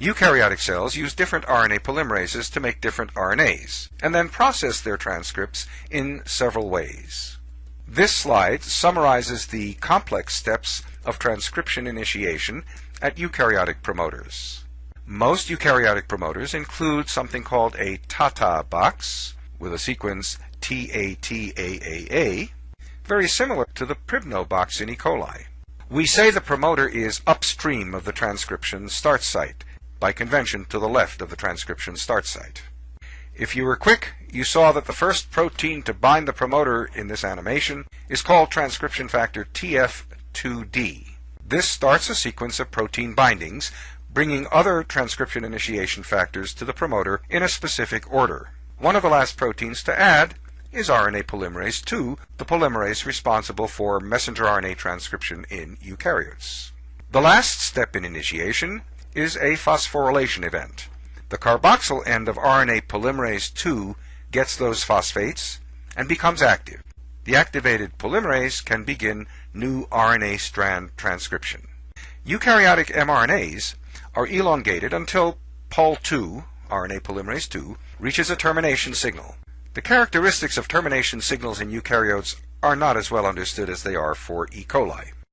Eukaryotic cells use different RNA polymerases to make different RNAs, and then process their transcripts in several ways. This slide summarizes the complex steps of transcription initiation at eukaryotic promoters. Most eukaryotic promoters include something called a TATA box with a sequence TATAAA, very similar to the Pribnow box in E. coli. We say the promoter is upstream of the transcription start site, by convention to the left of the transcription start site. If you were quick, you saw that the first protein to bind the promoter in this animation is called transcription factor TF2D. This starts a sequence of protein bindings, bringing other transcription initiation factors to the promoter in a specific order. One of the last proteins to add is RNA polymerase II, the polymerase responsible for messenger RNA transcription in eukaryotes. The last step in initiation is a phosphorylation event. The carboxyl end of RNA polymerase II gets those phosphates and becomes active. The activated polymerase can begin new RNA strand transcription. Eukaryotic mRNAs are elongated until Pol2, RNA polymerase II, reaches a termination signal. The characteristics of termination signals in eukaryotes are not as well understood as they are for E. coli.